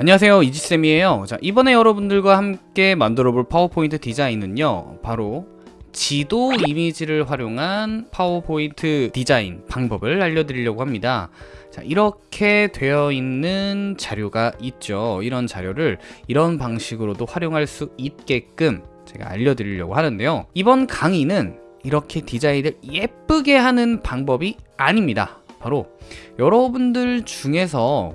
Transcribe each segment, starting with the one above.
안녕하세요. 이지쌤이에요. 자 이번에 여러분들과 함께 만들어 볼 파워포인트 디자인은요 바로 지도 이미지를 활용한 파워포인트 디자인 방법을 알려드리려고 합니다. 자 이렇게 되어 있는 자료가 있죠. 이런 자료를 이런 방식으로도 활용할 수 있게끔 제가 알려드리려고 하는데요. 이번 강의는 이렇게 디자인을 예쁘게 하는 방법이 아닙니다 바로 여러분들 중에서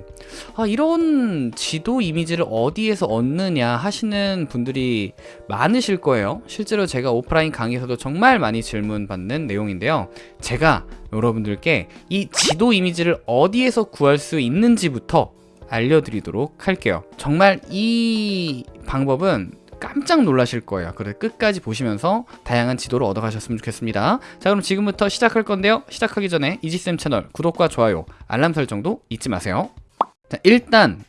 아, 이런 지도 이미지를 어디에서 얻느냐 하시는 분들이 많으실 거예요. 실제로 제가 오프라인 강의에서도 정말 많이 질문 받는 내용인데요. 제가 여러분들께 이 지도 이미지를 어디에서 구할 수 있는지부터 알려드리도록 할게요. 정말 이 방법은 깜짝 놀라실 거예요. 그래서 끝까지 보시면서 다양한 지도를 얻어가셨으면 좋겠습니다. 자 그럼 지금부터 시작할 건데요. 시작하기 전에 이지쌤 채널 구독과 좋아요 알람 설정도 잊지 마세요. 자, 일단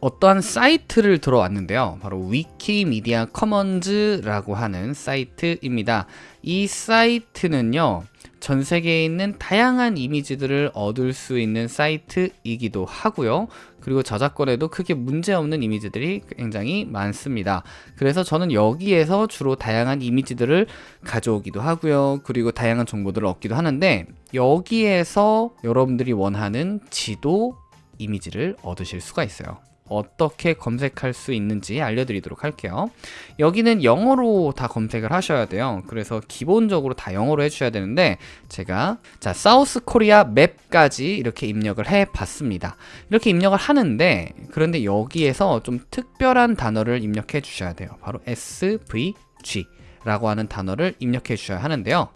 어떠한 사이트를 들어왔는데요. 바로 위키미디어 커먼즈라고 하는 사이트입니다. 이 사이트는요 전 세계에 있는 다양한 이미지들을 얻을 수 있는 사이트이기도 하고요. 그리고 저작권에도 크게 문제없는 이미지들이 굉장히 많습니다. 그래서 저는 여기에서 주로 다양한 이미지들을 가져오기도 하고요. 그리고 다양한 정보들을 얻기도 하는데 여기에서 여러분들이 원하는 지도 이미지를 얻으실 수가 있어요 어떻게 검색할 수 있는지 알려드리도록 할게요. 여기는 영어로 다 검색을 하셔야 돼요. 그래서 기본적으로 다 영어로 해주셔야 되는데 제가 자 사우스 코리아 맵까지 이렇게 입력을 해 봤습니다. 이렇게 입력을 하는데 그런데 여기에서 좀 특별한 단어를 입력해 주셔야 돼요. 바로 SVG 라고 하는 단어를 입력해 주셔야 하는데요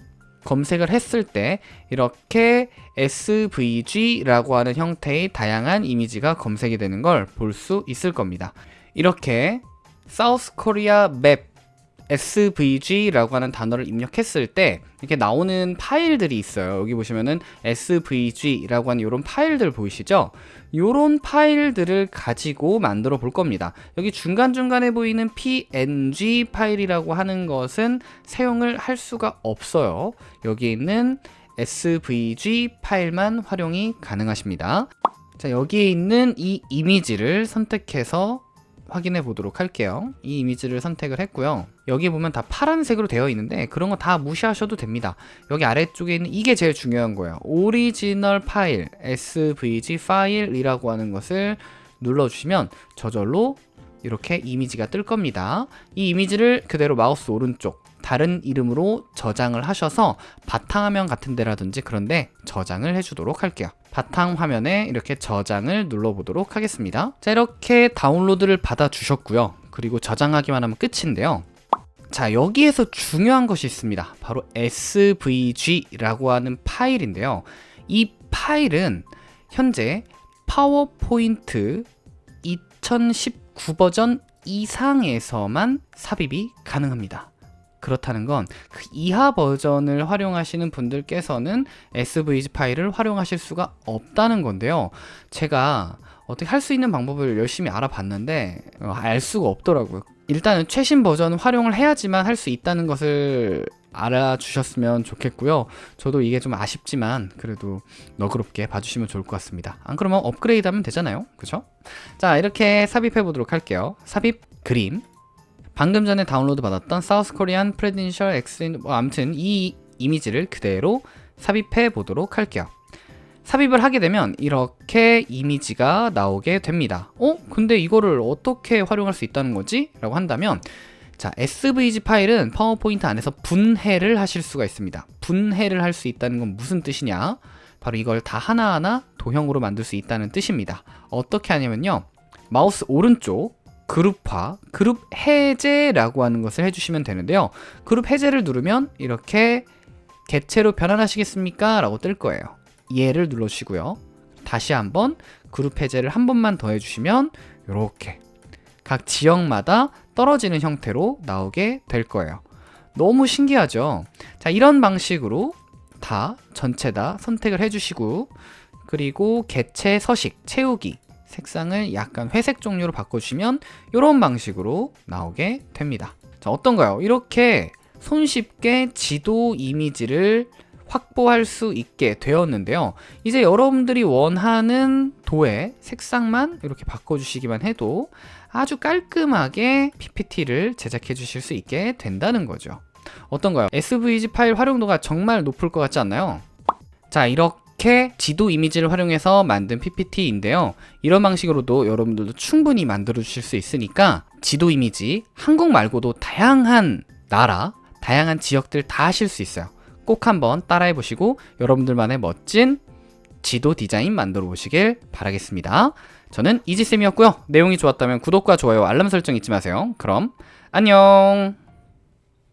검색을 했을 때 이렇게 SVG라고 하는 형태의 다양한 이미지가 검색이 되는 걸 볼 수 있을 겁니다. 이렇게 사우스 코리아 맵 SVG라고 하는 단어를 입력했을 때 이렇게 나오는 파일들이 있어요. 여기 보시면은 SVG라고 하는 이런 파일들 보이시죠? 이런 파일들을 가지고 만들어 볼 겁니다. 여기 중간중간에 보이는 PNG 파일이라고 하는 것은 사용을 할 수가 없어요. 여기 있는 SVG 파일만 활용이 가능하십니다. 자, 여기에 있는 이 이미지를 선택해서 확인해 보도록 할게요. 이 이미지를 선택을 했고요. 여기 보면 다 파란색으로 되어 있는데 그런 거 다 무시하셔도 됩니다. 여기 아래쪽에 있는 이게 제일 중요한 거예요. 오리지널 파일 svg 파일이라고 하는 것을 눌러주시면 저절로 이렇게 이미지가 뜰 겁니다. 이 이미지를 그대로 마우스 오른쪽 다른 이름으로 저장을 하셔서 바탕화면 같은 데라든지 그런데 저장을 해주도록 할게요. 바탕 화면에 이렇게 저장을 눌러보도록 하겠습니다. 자 이렇게 다운로드를 받아 주셨고요. 그리고 저장하기만 하면 끝인데요. 자 여기에서 중요한 것이 있습니다. 바로 svg라고 하는 파일인데요. 이 파일은 현재 파워포인트 2019 버전 이상에서만 삽입이 가능합니다 그렇다는 건 그 이하 버전을 활용하시는 분들께서는 SVG 파일을 활용하실 수가 없다는 건데요. 제가 어떻게 할 수 있는 방법을 열심히 알아봤는데 어, 알 수가 없더라고요. 일단은 최신 버전을 활용을 해야지만 할 수 있다는 것을 알아주셨으면 좋겠고요. 저도 이게 좀 아쉽지만 그래도 너그럽게 봐주시면 좋을 것 같습니다. 안 그러면 업그레이드 하면 되잖아요. 그죠? 자 이렇게 삽입해 보도록 할게요. 삽입 그림 방금 전에 다운로드 받았던 South Korean presidential 엑스인 뭐 아무튼 이 이미지를 그대로 삽입해 보도록 할게요. 삽입을 하게 되면 이렇게 이미지가 나오게 됩니다. 어? 근데 이거를 어떻게 활용할 수 있다는 거지? 라고 한다면 자 SVG 파일은 파워포인트 안에서 분해를 하실 수가 있습니다. 분해를 할 수 있다는 건 무슨 뜻이냐? 바로 이걸 다 하나하나 도형으로 만들 수 있다는 뜻입니다. 어떻게 하냐면요. 마우스 오른쪽 그룹화, 그룹 해제라고 하는 것을 해주시면 되는데요. 그룹 해제를 누르면 이렇게 개체로 변환하시겠습니까? 라고 뜰 거예요. 얘를 눌러주시고요. 다시 한번 그룹 해제를 한 번만 더 해주시면 이렇게 각 지역마다 떨어지는 형태로 나오게 될 거예요. 너무 신기하죠? 자, 이런 방식으로 다 전체 다 선택을 해주시고 그리고 개체 서식 채우기 색상을 약간 회색 종류로 바꿔주시면 이런 방식으로 나오게 됩니다 자 어떤가요? 이렇게 손쉽게 지도 이미지를 확보할 수 있게 되었는데요. 이제 여러분들이 원하는 도의 색상만 이렇게 바꿔주시기만 해도 아주 깔끔하게 PPT를 제작해 주실 수 있게 된다는 거죠. 어떤가요? SVG 파일 활용도가 정말 높을 것 같지 않나요? 자, 이렇게 지도 이미지를 활용해서 만든 PPT인데요. 이런 방식으로도 여러분들도 충분히 만들어 주실 수 있으니까 지도 이미지 한국 말고도 다양한 나라, 다양한 지역들 다 하실 수 있어요. 꼭 한번 따라해 보시고 여러분들만의 멋진 지도 디자인 만들어 보시길 바라겠습니다. 저는 이지쌤이었고요. 내용이 좋았다면 구독과 좋아요, 알람 설정 잊지 마세요. 그럼 안녕!